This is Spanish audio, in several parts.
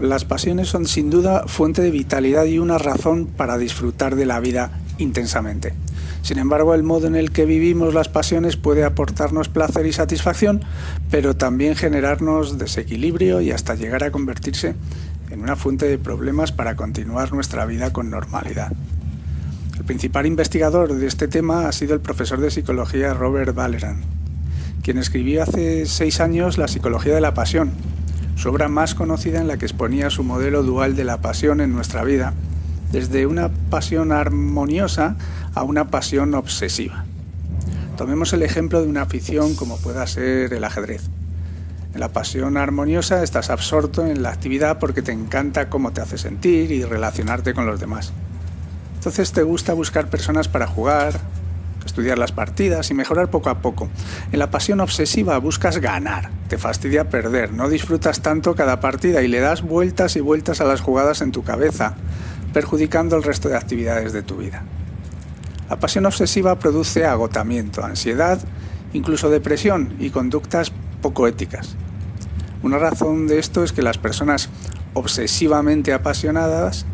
Las pasiones son sin duda fuente de vitalidad y una razón para disfrutar de la vida intensamente. Sin embargo, el modo en el que vivimos las pasiones puede aportarnos placer y satisfacción, pero también generarnos desequilibrio y hasta llegar a convertirse en una fuente de problemas para continuar nuestra vida con normalidad. El principal investigador de este tema ha sido el profesor de psicología Robert Valeran, quien escribió hace seis años La psicología de la pasión, su obra más conocida en la que exponía su modelo dual de la pasión en nuestra vida, desde una pasión armoniosa a una pasión obsesiva. Tomemos el ejemplo de una afición como pueda ser el ajedrez. En la pasión armoniosa estás absorto en la actividad porque te encanta cómo te hace sentir y relacionarte con los demás. Entonces te gusta buscar personas para jugar, estudiar las partidas y mejorar poco a poco. En la pasión obsesiva buscas ganar, te fastidia perder, no disfrutas tanto cada partida y le das vueltas y vueltas a las jugadas en tu cabeza, perjudicando el resto de actividades de tu vida. La pasión obsesiva produce agotamiento, ansiedad, incluso depresión y conductas poco éticas. Una razón de esto es que las personas obsesivamente apasionadas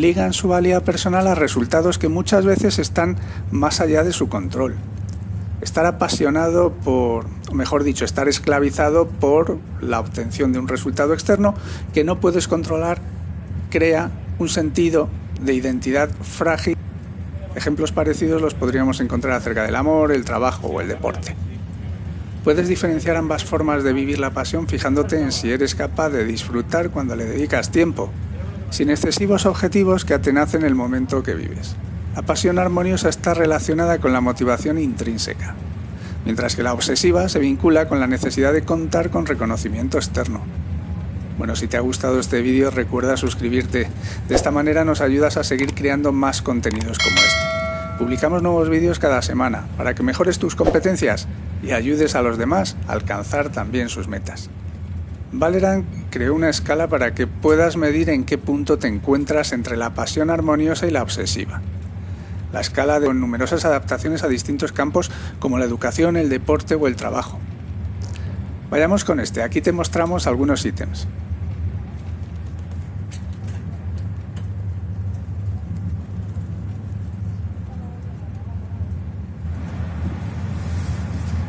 ligan su valía personal a resultados que muchas veces están más allá de su control. Estar apasionado por, o mejor dicho, estar esclavizado por la obtención de un resultado externo que no puedes controlar, crea un sentido de identidad frágil. Ejemplos parecidos los podríamos encontrar acerca del amor, el trabajo o el deporte. Puedes diferenciar ambas formas de vivir la pasión fijándote en si eres capaz de disfrutar cuando le dedicas tiempo, sin excesivos objetivos que atenacen el momento que vives. La pasión armoniosa está relacionada con la motivación intrínseca, mientras que la obsesiva se vincula con la necesidad de contar con reconocimiento externo. Bueno, si te ha gustado este vídeo recuerda suscribirte, de esta manera nos ayudas a seguir creando más contenidos como este. Publicamos nuevos vídeos cada semana para que mejores tus competencias y ayudes a los demás a alcanzar también sus metas. Valeran creó una escala para que puedas medir en qué punto te encuentras entre la pasión armoniosa y la obsesiva. La escala de numerosas adaptaciones a distintos campos como la educación, el deporte o el trabajo. Vayamos con este, aquí te mostramos algunos ítems.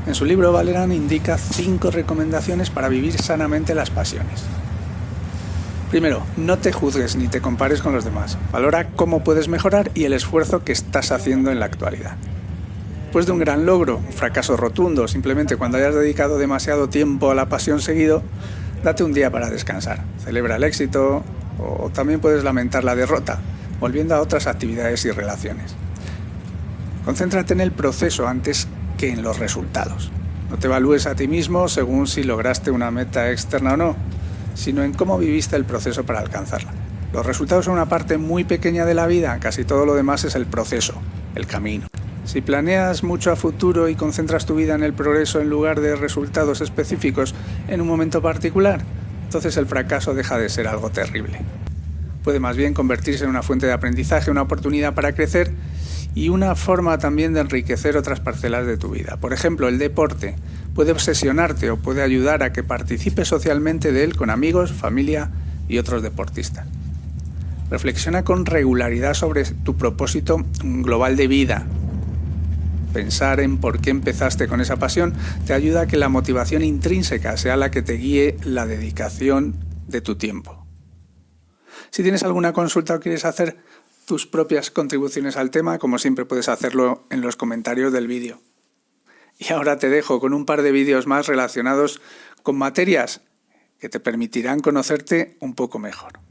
En su libro, Valeran indica cinco recomendaciones para vivir sanamente las pasiones. Primero, no te juzgues ni te compares con los demás. Valora cómo puedes mejorar y el esfuerzo que estás haciendo en la actualidad. Después de un gran logro, un fracaso rotundo, simplemente cuando hayas dedicado demasiado tiempo a la pasión seguido, date un día para descansar. Celebra el éxito o también puedes lamentar la derrota, volviendo a otras actividades y relaciones. Concéntrate en el proceso antes que en los resultados. No te evalúes a ti mismo según si lograste una meta externa o no, sino en cómo viviste el proceso para alcanzarla. Los resultados son una parte muy pequeña de la vida, casi todo lo demás es el proceso, el camino. Si planeas mucho a futuro y concentras tu vida en el progreso en lugar de resultados específicos en un momento particular, entonces el fracaso deja de ser algo terrible. Puede más bien convertirse en una fuente de aprendizaje, una oportunidad para crecer y una forma también de enriquecer otras parcelas de tu vida. Por ejemplo, el deporte puede obsesionarte o puede ayudar a que participes socialmente de él con amigos, familia y otros deportistas. Reflexiona con regularidad sobre tu propósito global de vida. Pensar en por qué empezaste con esa pasión te ayuda a que la motivación intrínseca sea la que te guíe la dedicación de tu tiempo. Si tienes alguna consulta o quieres hacer tus propias contribuciones al tema, como siempre puedes hacerlo en los comentarios del vídeo. Y ahora te dejo con un par de vídeos más relacionados con materias que te permitirán conocerte un poco mejor.